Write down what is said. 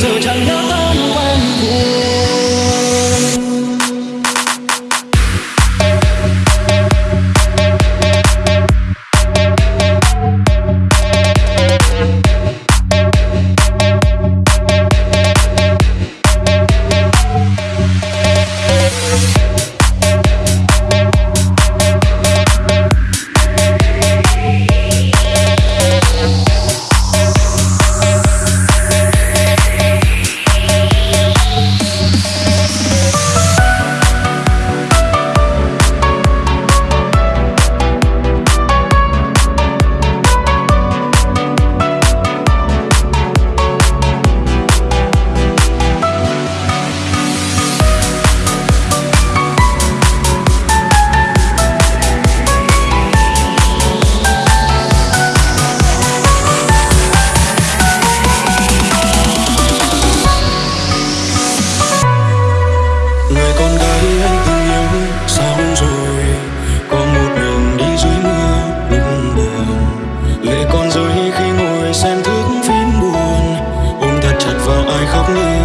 这张扬。xem thước phim buồn. Ôm thật chặt vào ai khóc như